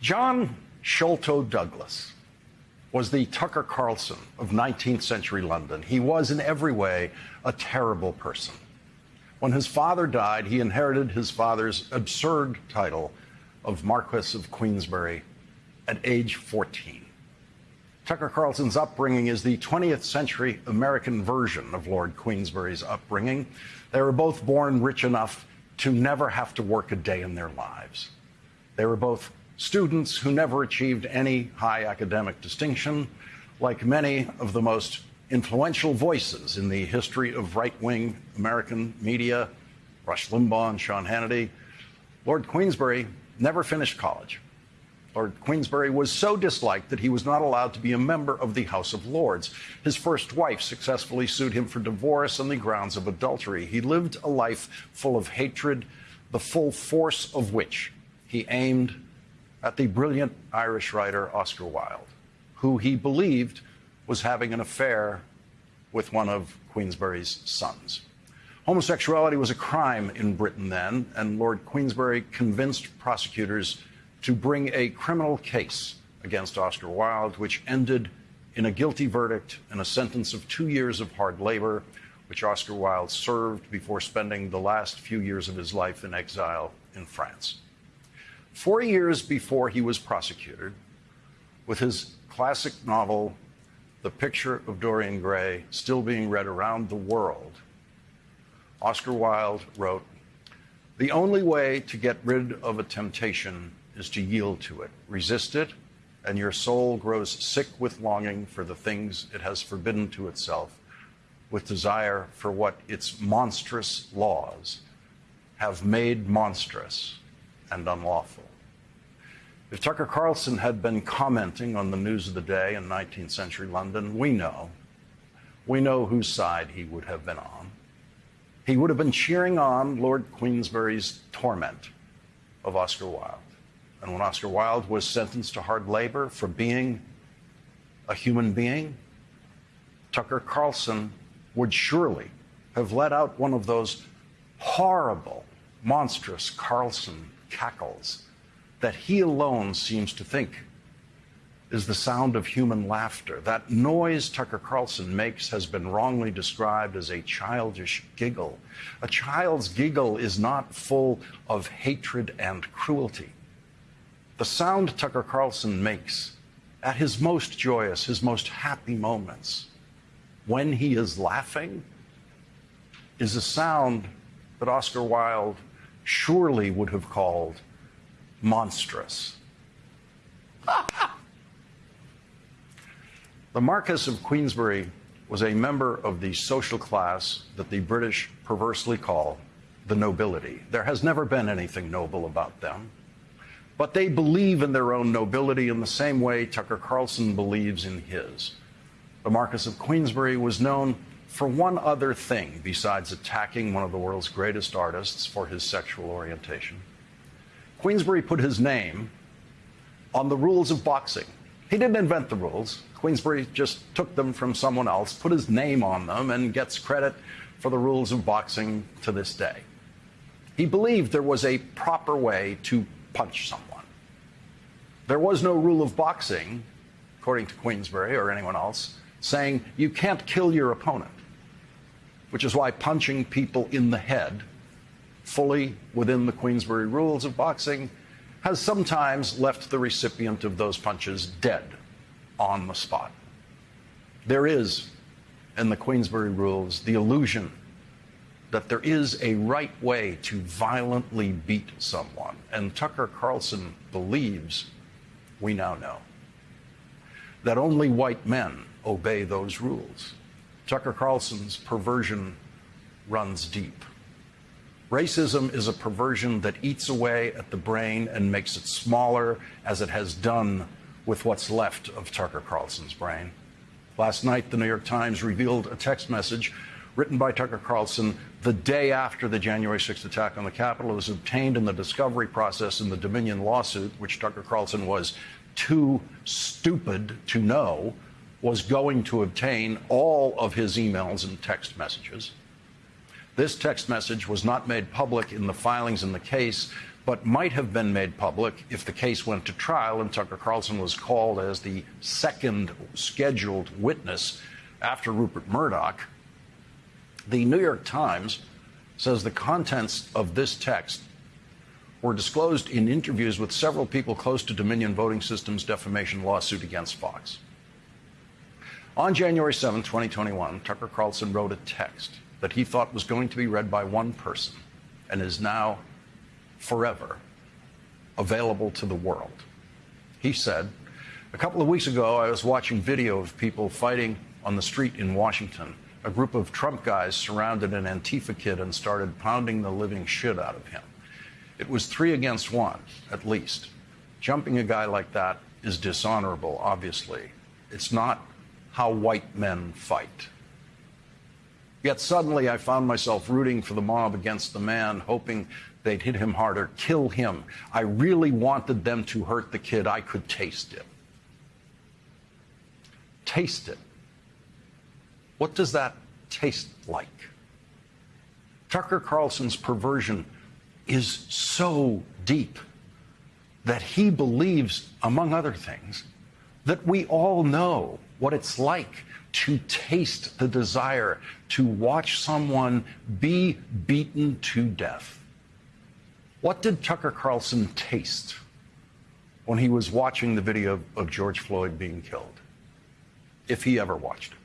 John Sholto Douglas was the Tucker Carlson of 19th century London. He was, in every way, a terrible person. When his father died, he inherited his father's absurd title of Marquess of Queensberry at age 14. Tucker Carlson's upbringing is the 20th century American version of Lord Queensberry's upbringing. They were both born rich enough to never have to work a day in their lives. They were both students who never achieved any high academic distinction, like many of the most influential voices in the history of right wing American media, Rush Limbaugh and Sean Hannity. Lord Queensberry never finished college. Lord Queensberry was so disliked that he was not allowed to be a member of the House of Lords. His first wife successfully sued him for divorce on the grounds of adultery. He lived a life full of hatred, the full force of which he aimed at the brilliant Irish writer Oscar Wilde, who he believed was having an affair with one of Queensberry's sons. Homosexuality was a crime in Britain then, and Lord Queensberry convinced prosecutors to bring a criminal case against Oscar Wilde, which ended in a guilty verdict and a sentence of two years of hard labor, which Oscar Wilde served before spending the last few years of his life in exile in France. Four years before he was prosecuted, with his classic novel, The Picture of Dorian Gray, still being read around the world, Oscar Wilde wrote, The only way to get rid of a temptation is to yield to it. Resist it, and your soul grows sick with longing for the things it has forbidden to itself, with desire for what its monstrous laws have made monstrous and unlawful. If Tucker Carlson had been commenting on the news of the day in 19th century London, we know, we know whose side he would have been on. He would have been cheering on Lord Queensberry's torment of Oscar Wilde. And when Oscar Wilde was sentenced to hard labor for being a human being, Tucker Carlson would surely have let out one of those horrible, monstrous Carlson cackles that he alone seems to think is the sound of human laughter. That noise Tucker Carlson makes has been wrongly described as a childish giggle. A child's giggle is not full of hatred and cruelty. The sound Tucker Carlson makes at his most joyous, his most happy moments, when he is laughing, is a sound that Oscar Wilde surely would have called monstrous. the Marquess of Queensberry was a member of the social class that the British perversely call the nobility. There has never been anything noble about them. But they believe in their own nobility in the same way Tucker Carlson believes in his. The Marquess of Queensberry was known for one other thing besides attacking one of the world's greatest artists for his sexual orientation. Queensberry put his name on the rules of boxing. He didn't invent the rules. Queensberry just took them from someone else, put his name on them, and gets credit for the rules of boxing to this day. He believed there was a proper way to punch someone. There was no rule of boxing, according to Queensberry or anyone else, saying you can't kill your opponent, which is why punching people in the head, fully within the Queensberry rules of boxing, has sometimes left the recipient of those punches dead on the spot. There is, in the Queensberry rules, the illusion that there is a right way to violently beat someone. And Tucker Carlson believes we now know that only white men obey those rules. Tucker Carlson's perversion runs deep. Racism is a perversion that eats away at the brain and makes it smaller, as it has done with what's left of Tucker Carlson's brain. Last night, the New York Times revealed a text message written by Tucker Carlson the day after the January 6th attack on the Capitol. It was obtained in the discovery process in the Dominion lawsuit, which Tucker Carlson was too stupid to know was going to obtain all of his emails and text messages. This text message was not made public in the filings in the case, but might have been made public if the case went to trial and Tucker Carlson was called as the second scheduled witness after Rupert Murdoch. The New York Times says the contents of this text were disclosed in interviews with several people close to Dominion Voting Systems defamation lawsuit against Fox. On January 7, 2021, Tucker Carlson wrote a text that he thought was going to be read by one person and is now forever available to the world. He said, A couple of weeks ago, I was watching video of people fighting on the street in Washington. A group of Trump guys surrounded an Antifa kid and started pounding the living shit out of him. It was three against one, at least. Jumping a guy like that is dishonorable, obviously. It's not how white men fight. Yet suddenly I found myself rooting for the mob against the man, hoping they'd hit him harder, kill him. I really wanted them to hurt the kid. I could taste it. Taste it. What does that taste like? Tucker Carlson's perversion is so deep that he believes, among other things, that we all know what it's like to taste the desire to watch someone be beaten to death. What did Tucker Carlson taste when he was watching the video of George Floyd being killed? If he ever watched it.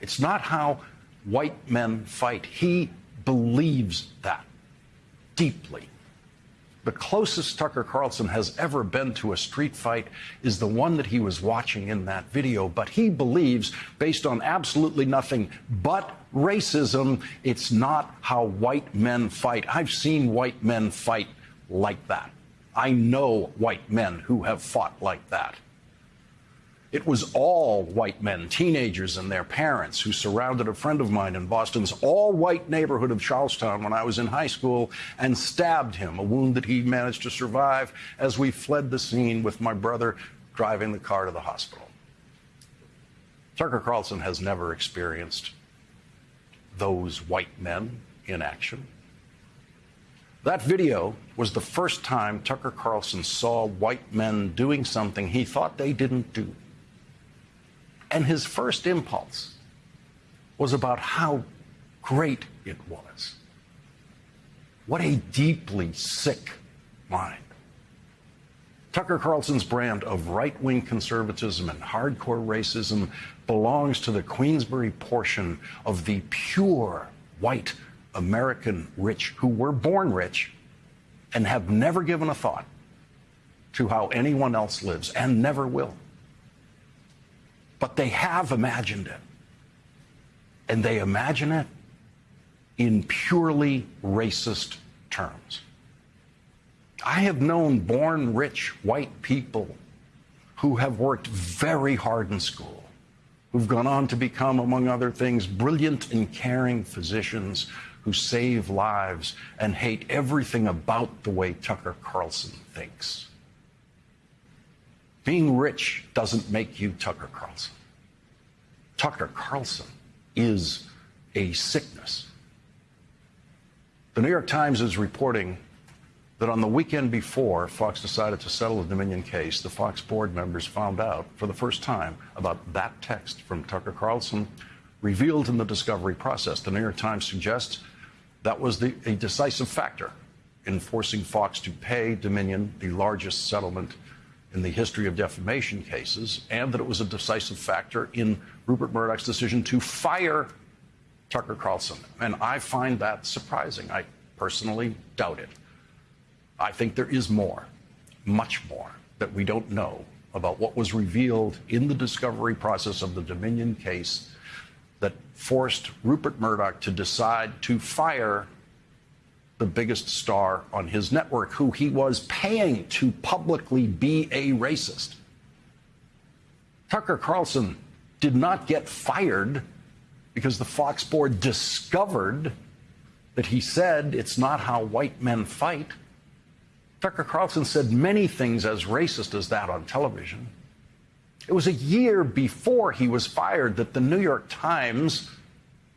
It's not how white men fight. He believes that deeply. The closest Tucker Carlson has ever been to a street fight is the one that he was watching in that video. But he believes, based on absolutely nothing but racism, it's not how white men fight. I've seen white men fight like that. I know white men who have fought like that. It was all white men, teenagers and their parents, who surrounded a friend of mine in Boston's all white neighborhood of Charlestown when I was in high school and stabbed him, a wound that he managed to survive as we fled the scene with my brother driving the car to the hospital. Tucker Carlson has never experienced those white men in action. That video was the first time Tucker Carlson saw white men doing something he thought they didn't do. And his first impulse was about how great it was. What a deeply sick mind. Tucker Carlson's brand of right wing conservatism and hardcore racism belongs to the Queensberry portion of the pure white American rich who were born rich and have never given a thought to how anyone else lives and never will but they have imagined it. And they imagine it in purely racist terms. I have known born rich white people who have worked very hard in school, who've gone on to become, among other things, brilliant and caring physicians who save lives and hate everything about the way Tucker Carlson thinks. Being rich doesn't make you Tucker Carlson. Tucker Carlson is a sickness. The New York Times is reporting that on the weekend before Fox decided to settle the Dominion case, the Fox board members found out for the first time about that text from Tucker Carlson revealed in the discovery process. The New York Times suggests that was the, a decisive factor in forcing Fox to pay Dominion the largest settlement in the history of defamation cases, and that it was a decisive factor in Rupert Murdoch's decision to fire Tucker Carlson. And I find that surprising. I personally doubt it. I think there is more, much more, that we don't know about what was revealed in the discovery process of the Dominion case that forced Rupert Murdoch to decide to fire the biggest star on his network, who he was paying to publicly be a racist. Tucker Carlson did not get fired because the Fox board discovered that he said it's not how white men fight. Tucker Carlson said many things as racist as that on television. It was a year before he was fired that the New York Times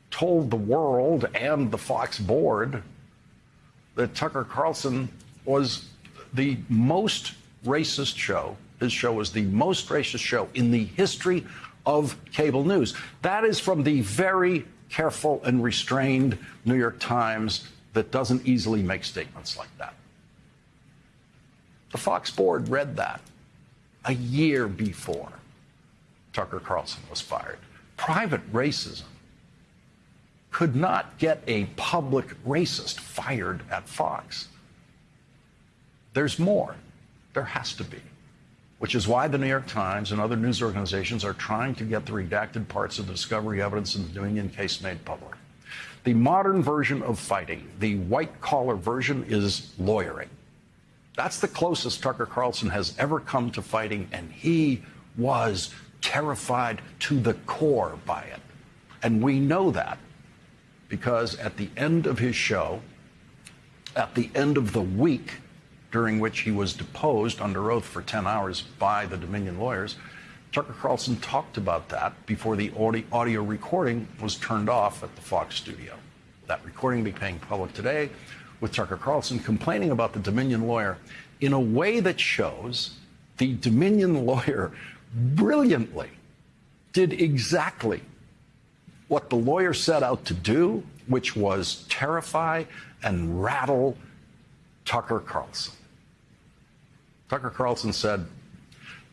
told the world and the Fox board that Tucker Carlson was the most racist show. His show was the most racist show in the history of cable news. That is from the very careful and restrained New York Times that doesn't easily make statements like that. The Fox board read that a year before Tucker Carlson was fired. Private racism could not get a public racist fired at Fox. There's more. There has to be. Which is why the New York Times and other news organizations are trying to get the redacted parts of the discovery evidence in the Dominion case made public. The modern version of fighting, the white collar version, is lawyering. That's the closest Tucker Carlson has ever come to fighting, and he was terrified to the core by it. And we know that because at the end of his show, at the end of the week during which he was deposed under oath for 10 hours by the Dominion lawyers, Tucker Carlson talked about that before the audio recording was turned off at the Fox studio. That recording became public today with Tucker Carlson complaining about the Dominion lawyer in a way that shows the Dominion lawyer brilliantly did exactly what the lawyer set out to do, which was terrify and rattle Tucker Carlson. Tucker Carlson said,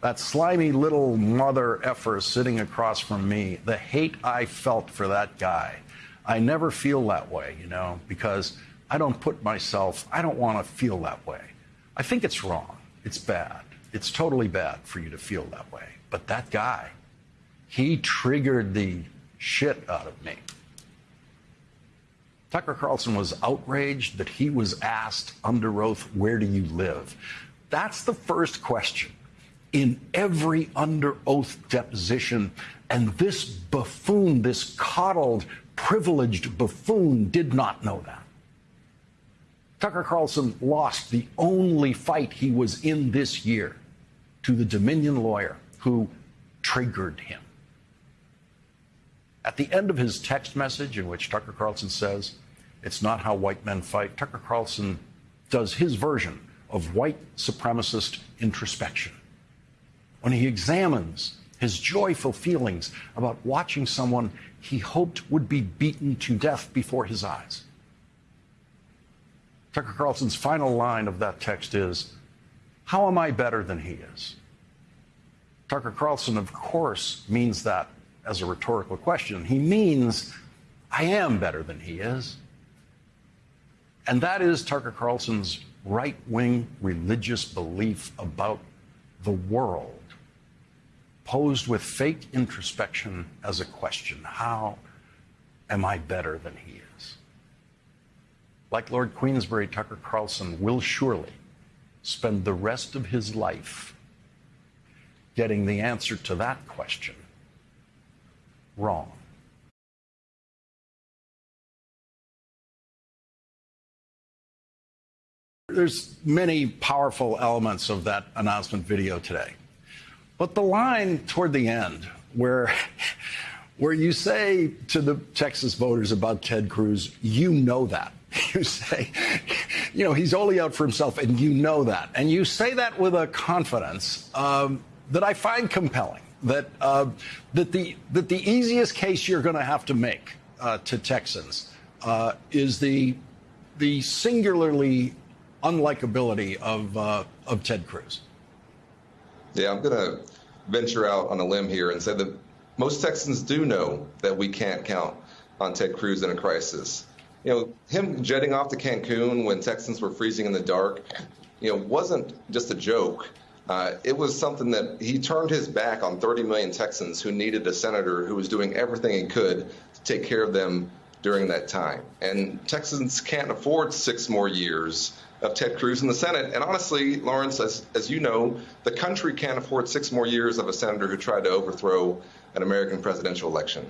that slimy little mother effer sitting across from me, the hate I felt for that guy. I never feel that way, you know, because I don't put myself, I don't want to feel that way. I think it's wrong. It's bad. It's totally bad for you to feel that way. But that guy, he triggered the shit out of me. Tucker Carlson was outraged that he was asked under oath, Where do you live? That's the first question in every under oath deposition. And this buffoon, this coddled, privileged buffoon, did not know that. Tucker Carlson lost the only fight he was in this year to the Dominion lawyer who triggered him. At the end of his text message, in which Tucker Carlson says, It's not how white men fight, Tucker Carlson does his version of white supremacist introspection. When he examines his joyful feelings about watching someone he hoped would be beaten to death before his eyes. Tucker Carlson's final line of that text is, How am I better than he is? Tucker Carlson, of course, means that as a rhetorical question. He means, I am better than he is. And that is Tucker Carlson's right wing religious belief about the world, posed with fake introspection as a question How am I better than he is? Like Lord Queensberry, Tucker Carlson will surely spend the rest of his life getting the answer to that question wrong. There's many powerful elements of that announcement video today. But the line toward the end where where you say to the Texas voters about Ted Cruz, you know that. You say, you know, he's only out for himself, and you know that. And you say that with a confidence um, that I find compelling. That uh, that the that the easiest case you're going to have to make uh, to Texans uh, is the the singularly unlikability of uh, of Ted Cruz. Yeah, I'm going to venture out on a limb here and say that most Texans do know that we can't count on Ted Cruz in a crisis. You know, him jetting off to Cancun when Texans were freezing in the dark, you know, wasn't just a joke. Uh, it was something that he turned his back on 30 million Texans who needed a senator who was doing everything he could to take care of them during that time. And Texans can't afford six more years of Ted Cruz in the Senate. And honestly, Lawrence, as, as you know, the country can't afford six more years of a senator who tried to overthrow an American presidential election.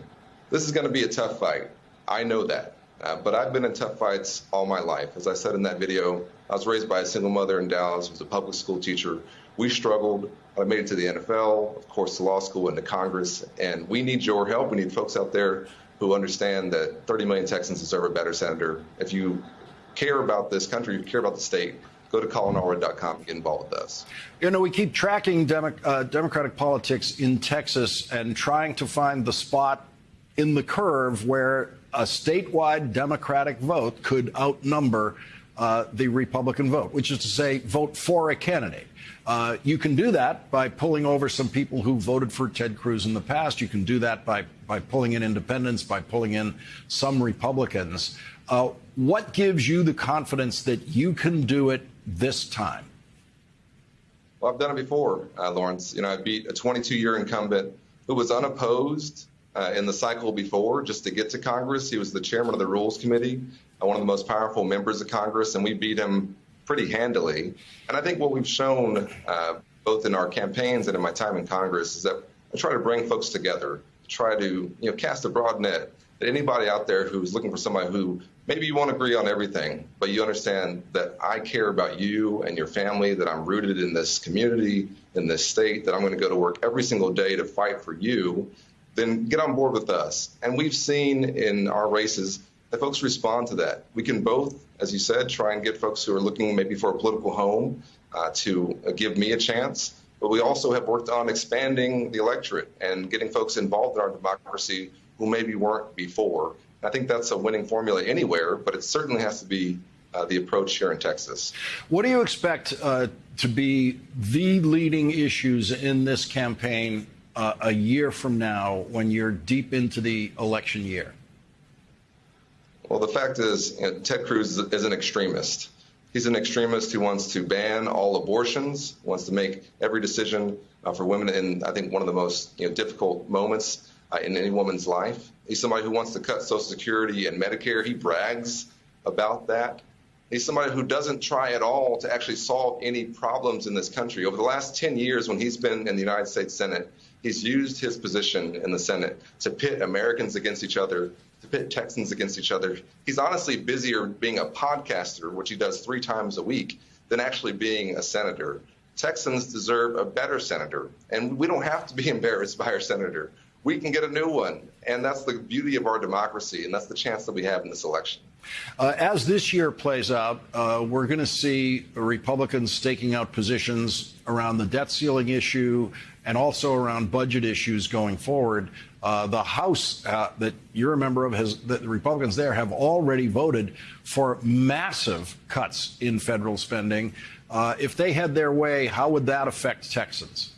This is going to be a tough fight. I know that. Uh, but I've been in tough fights all my life. As I said in that video, I was raised by a single mother in Dallas, was a public school teacher. We struggled. I made it to the NFL, of course, to law school and to Congress. And we need your help. We need folks out there who understand that 30 million Texans deserve a better senator. If you care about this country, if you care about the state, go to colinallred.com and get involved with us. You know, we keep tracking Demo uh, Democratic politics in Texas and trying to find the spot in the curve where a statewide Democratic vote could outnumber uh, the Republican vote, which is to say, vote for a candidate. Uh, you can do that by pulling over some people who voted for Ted Cruz in the past. You can do that by, by pulling in independents, by pulling in some Republicans. Uh, what gives you the confidence that you can do it this time? Well, I've done it before, uh, Lawrence. You know, I beat a 22 year incumbent who was unopposed uh, in the cycle before just to get to Congress. He was the chairman of the Rules Committee, uh, one of the most powerful members of Congress, and we beat him pretty handily. And I think what we've shown, uh, both in our campaigns and in my time in Congress, is that I try to bring folks together, try to you know cast a broad net. That anybody out there who's looking for somebody who maybe you won't agree on everything, but you understand that I care about you and your family, that I'm rooted in this community, in this state, that I'm going to go to work every single day to fight for you, then get on board with us. And we've seen in our races that folks respond to that. We can both, as you said, try and get folks who are looking maybe for a political home uh, to uh, give me a chance. But we also have worked on expanding the electorate and getting folks involved in our democracy who maybe weren't before. I think that's a winning formula anywhere, but it certainly has to be uh, the approach here in Texas. What do you expect uh, to be the leading issues in this campaign uh, a year from now when you're deep into the election year? Well, the fact is, you know, Ted Cruz is an extremist. He's an extremist who wants to ban all abortions, wants to make every decision uh, for women in, I think, one of the most you know, difficult moments uh, in any woman's life. He's somebody who wants to cut Social Security and Medicare. He brags about that. He's somebody who doesn't try at all to actually solve any problems in this country. Over the last 10 years, when he's been in the United States Senate, He's used his position in the Senate to pit Americans against each other, to pit Texans against each other. He's honestly busier being a podcaster, which he does three times a week, than actually being a senator. Texans deserve a better senator, and we don't have to be embarrassed by our senator. We can get a new one, and that's the beauty of our democracy, and that's the chance that we have in this election. Uh, as this year plays out, uh, we're going to see Republicans staking out positions around the debt ceiling issue and also around budget issues going forward. Uh, the House uh, that you're a member of has the Republicans there have already voted for massive cuts in federal spending. Uh, if they had their way, how would that affect Texans?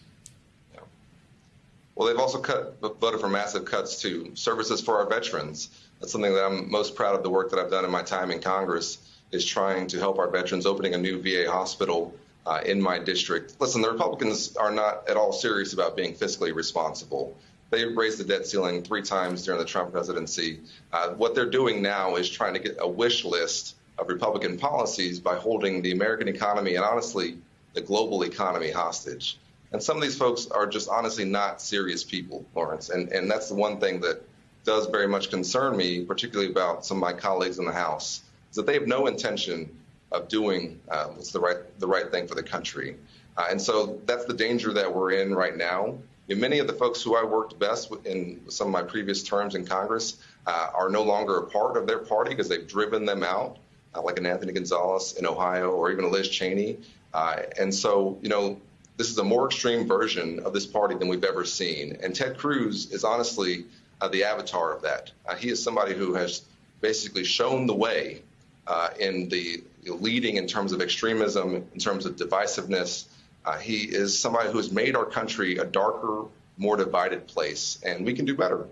Well, they've also cut, voted for massive cuts to services for our veterans. That's something that I'm most proud of the work that I've done in my time in Congress is trying to help our veterans opening a new VA hospital uh, in my district. Listen, the Republicans are not at all serious about being fiscally responsible. They raised the debt ceiling three times during the Trump presidency. Uh, what they're doing now is trying to get a wish list of Republican policies by holding the American economy and honestly the global economy hostage. And some of these folks are just honestly not serious people, Lawrence. And, and that's the one thing that does very much concern me, particularly about some of my colleagues in the House, is that they have no intention of doing uh, what's the right the right thing for the country. Uh, and so that's the danger that we're in right now. Many of the folks who I worked best with in some of my previous terms in Congress uh, are no longer a part of their party because they've driven them out, uh, like an Anthony Gonzalez in Ohio or even a Liz Cheney. Uh, and so, you know, this is a more extreme version of this party than we've ever seen. And Ted Cruz is honestly uh, the avatar of that. He is somebody who has basically shown the way uh, in the leading in terms of extremism, in terms of divisiveness. Uh, he is somebody who has made our country a darker, more divided place, and we can do better.